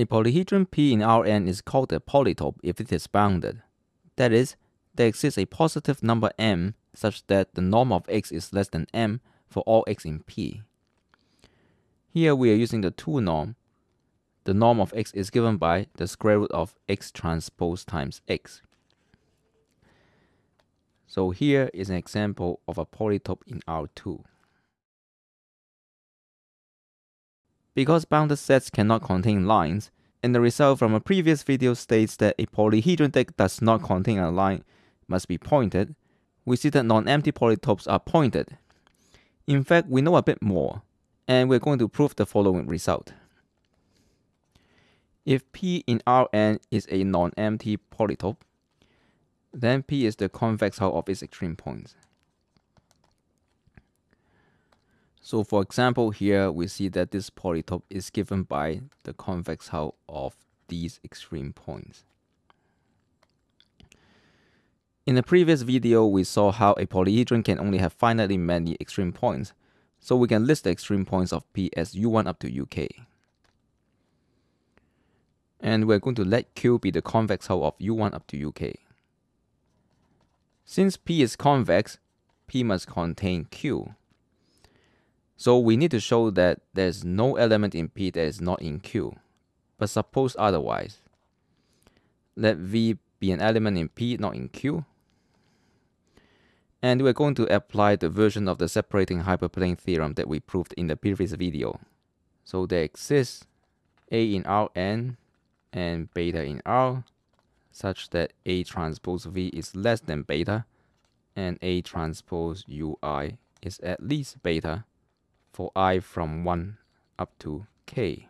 A polyhedron P in Rn is called a polytope if it is bounded. That is, there exists a positive number m such that the norm of x is less than m for all x in P. Here we are using the 2 norm. The norm of x is given by the square root of x transpose times x. So here is an example of a polytope in R2. Because bounded sets cannot contain lines, and the result from a previous video states that a polyhedron that does not contain a line must be pointed, we see that non-empty polytopes are pointed. In fact, we know a bit more, and we're going to prove the following result. If P in Rn is a non-empty polytope, then P is the convex hull of its extreme points. So for example, here we see that this polytope is given by the convex hull of these extreme points. In the previous video, we saw how a polyhedron can only have finitely many extreme points, so we can list the extreme points of P as U1 up to UK. And we're going to let Q be the convex hull of U1 up to UK. Since P is convex, P must contain Q. So we need to show that there's no element in P that is not in Q. But suppose otherwise. Let V be an element in P, not in Q. And we're going to apply the version of the separating hyperplane theorem that we proved in the previous video. So there exists A in Rn and beta in R such that A transpose V is less than beta and A transpose Ui is at least beta for i from 1 up to k.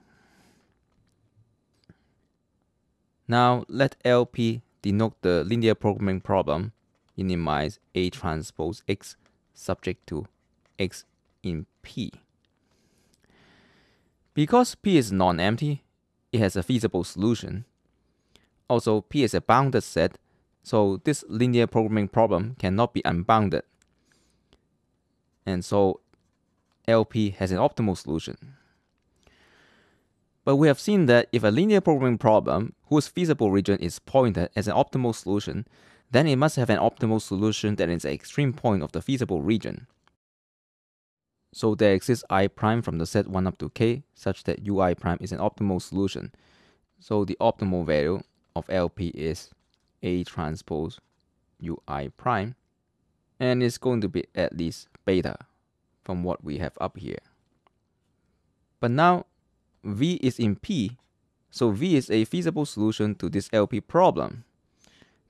Now let LP denote the linear programming problem minimize A transpose X subject to X in P. Because P is non-empty, it has a feasible solution. Also, P is a bounded set, so this linear programming problem cannot be unbounded. And so LP has an optimal solution. But we have seen that if a linear programming problem whose feasible region is pointed as an optimal solution, then it must have an optimal solution that is an extreme point of the feasible region. So there exists i prime from the set 1 up to k such that ui prime is an optimal solution. So the optimal value of LP is A transpose ui prime and it's going to be at least beta from what we have up here. But now V is in P, so V is a feasible solution to this LP problem.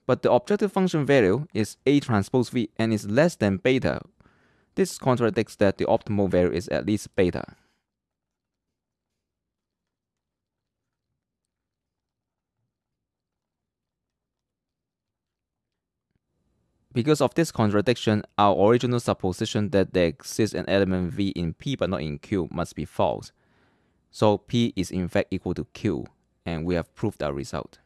But the objective function value is A transpose V and is less than beta. This contradicts that the optimal value is at least beta. Because of this contradiction, our original supposition that there exists an element V in P but not in Q must be false. So P is in fact equal to Q, and we have proved our result.